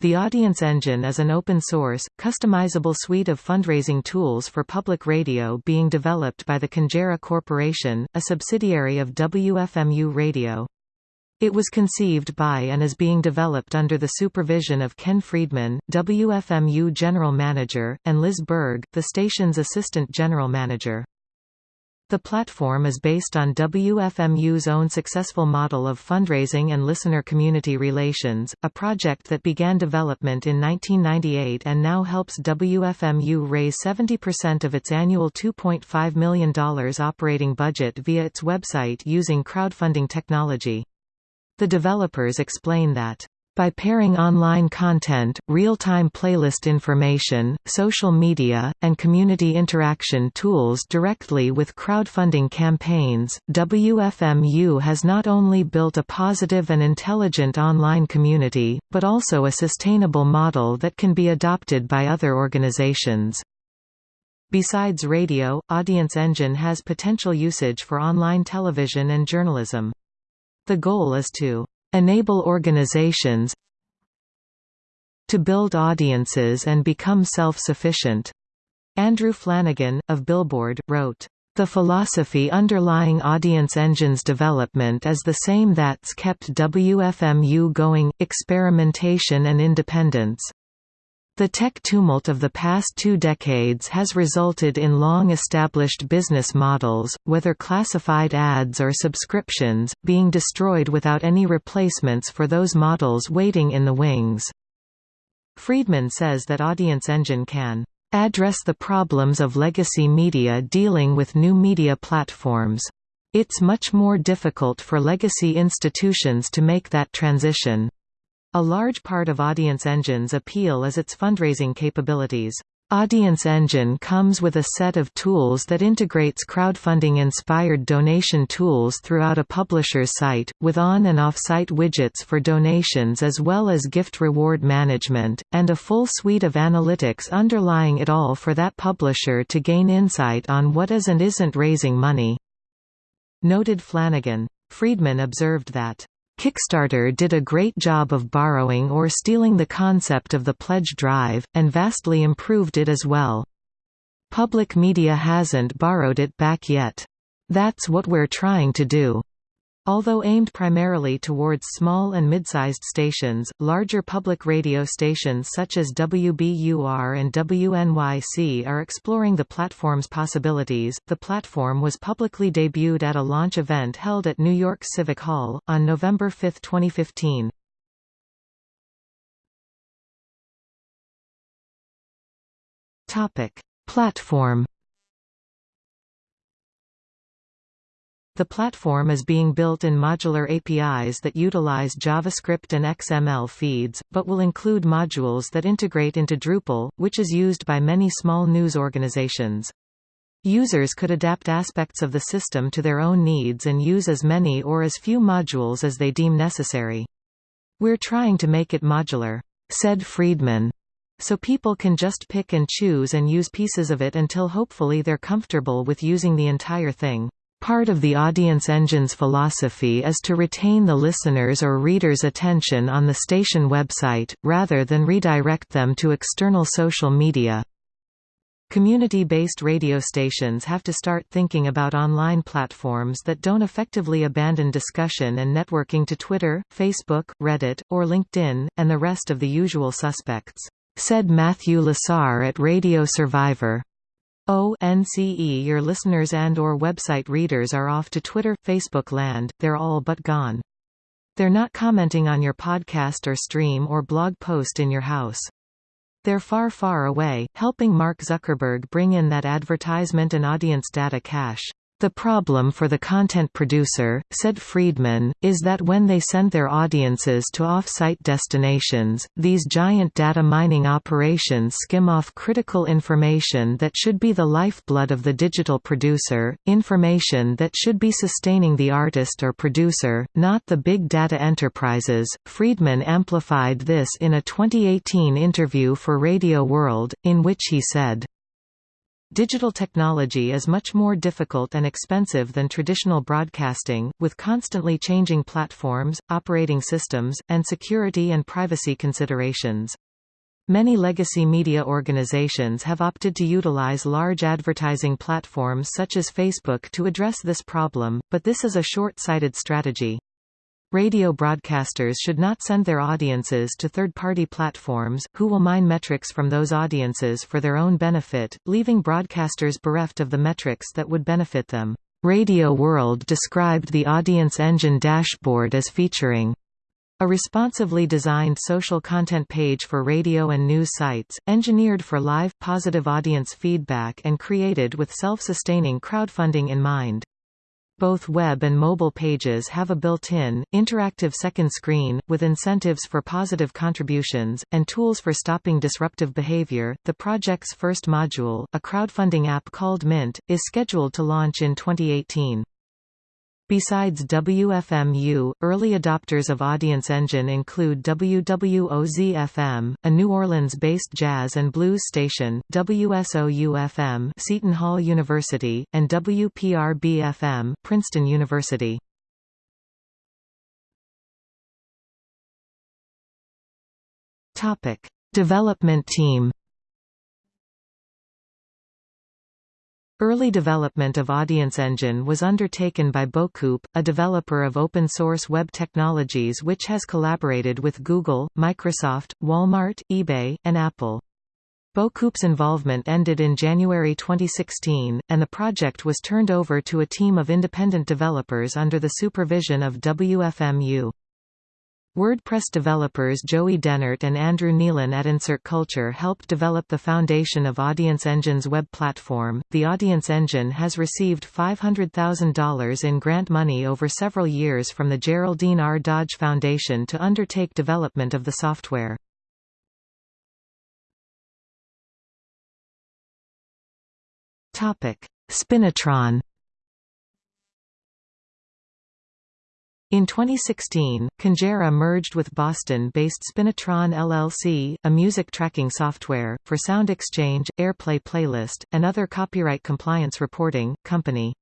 The Audience Engine is an open-source, customizable suite of fundraising tools for public radio being developed by the Congera Corporation, a subsidiary of WFMU Radio. It was conceived by and is being developed under the supervision of Ken Friedman, WFMU General Manager, and Liz Berg, the station's Assistant General Manager. The platform is based on WFMU's own successful model of fundraising and listener community relations, a project that began development in 1998 and now helps WFMU raise 70% of its annual $2.5 million operating budget via its website using crowdfunding technology. The developers explain that by pairing online content, real-time playlist information, social media, and community interaction tools directly with crowdfunding campaigns, WFMU has not only built a positive and intelligent online community, but also a sustainable model that can be adopted by other organizations. Besides radio, Audience Engine has potential usage for online television and journalism. The goal is to enable organizations to build audiences and become self-sufficient. Andrew Flanagan, of Billboard, wrote, the philosophy underlying Audience Engine's development is the same that's kept WFMU going, experimentation and independence. The tech tumult of the past two decades has resulted in long-established business models, whether classified ads or subscriptions, being destroyed without any replacements for those models waiting in the wings. Friedman says that Audience Engine can address the problems of legacy media dealing with new media platforms. It's much more difficult for legacy institutions to make that transition. A large part of Audience Engine's appeal is its fundraising capabilities. Audience Engine comes with a set of tools that integrates crowdfunding-inspired donation tools throughout a publisher's site, with on- and off-site widgets for donations as well as gift reward management, and a full suite of analytics underlying it all for that publisher to gain insight on what is and isn't raising money. Noted Flanagan. Friedman observed that Kickstarter did a great job of borrowing or stealing the concept of the pledge drive, and vastly improved it as well. Public media hasn't borrowed it back yet. That's what we're trying to do. Although aimed primarily towards small and mid-sized stations, larger public radio stations such as WBUR and WNYC are exploring the platform's possibilities. The platform was publicly debuted at a launch event held at New York Civic Hall on November 5, 2015. Topic: Platform The platform is being built in modular APIs that utilize JavaScript and XML feeds, but will include modules that integrate into Drupal, which is used by many small news organizations. Users could adapt aspects of the system to their own needs and use as many or as few modules as they deem necessary. We're trying to make it modular, said Friedman, so people can just pick and choose and use pieces of it until hopefully they're comfortable with using the entire thing. Part of the audience engine's philosophy is to retain the listener's or reader's attention on the station website, rather than redirect them to external social media. Community-based radio stations have to start thinking about online platforms that don't effectively abandon discussion and networking to Twitter, Facebook, Reddit, or LinkedIn, and the rest of the usual suspects, said Matthew Lasar at Radio Survivor. ONCE your listeners and or website readers are off to Twitter, Facebook land, they're all but gone. They're not commenting on your podcast or stream or blog post in your house. They're far far away, helping Mark Zuckerberg bring in that advertisement and audience data cache. The problem for the content producer, said Friedman, is that when they send their audiences to off-site destinations, these giant data mining operations skim off critical information that should be the lifeblood of the digital producer, information that should be sustaining the artist or producer, not the big data enterprises. Friedman amplified this in a 2018 interview for Radio World, in which he said, Digital technology is much more difficult and expensive than traditional broadcasting, with constantly changing platforms, operating systems, and security and privacy considerations. Many legacy media organizations have opted to utilize large advertising platforms such as Facebook to address this problem, but this is a short-sighted strategy. Radio broadcasters should not send their audiences to third-party platforms, who will mine metrics from those audiences for their own benefit, leaving broadcasters bereft of the metrics that would benefit them. Radio World described the Audience Engine dashboard as featuring a responsively designed social content page for radio and news sites, engineered for live, positive audience feedback and created with self-sustaining crowdfunding in mind. Both web and mobile pages have a built-in, interactive second screen, with incentives for positive contributions, and tools for stopping disruptive behavior. The project's first module, a crowdfunding app called Mint, is scheduled to launch in 2018. Besides WFMU, early adopters of Audience Engine include WWOZ-FM, a New Orleans-based jazz and blues station, WSOU-FM Seton Hall University, and WPRB-FM Princeton University. Development team Early development of Audience Engine was undertaken by Bocoup, a developer of open-source web technologies which has collaborated with Google, Microsoft, Walmart, eBay, and Apple. Bocoup's involvement ended in January 2016, and the project was turned over to a team of independent developers under the supervision of WFMU. WordPress developers Joey Dennert and Andrew Nealon at Insert Culture helped develop the foundation of Audience Engine's web platform. The Audience Engine has received $500,000 in grant money over several years from the Geraldine R. Dodge Foundation to undertake development of the software. Topic: Spinitron In 2016, Congera merged with Boston-based Spinitron LLC, a music tracking software, for SoundExchange, AirPlay Playlist, and other copyright compliance reporting, company.